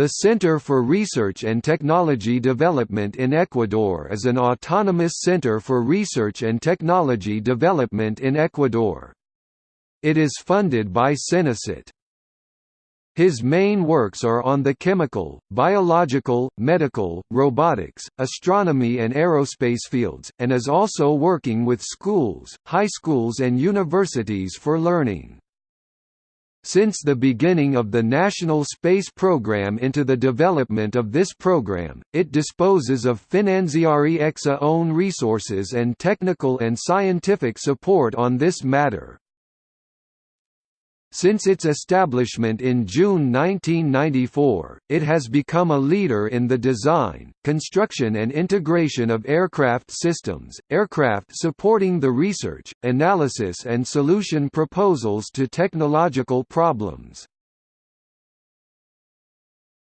The Center for Research and Technology Development in Ecuador is an autonomous center for research and technology development in Ecuador. It is funded by CENICET. His main works are on the chemical, biological, medical, robotics, astronomy and aerospace fields, and is also working with schools, high schools and universities for learning. Since the beginning of the National Space Program into the development of this program, it disposes of Finanziari EXA own resources and technical and scientific support on this matter. Since its establishment in June 1994, it has become a leader in the design, construction and integration of aircraft systems, aircraft supporting the research, analysis and solution proposals to technological problems.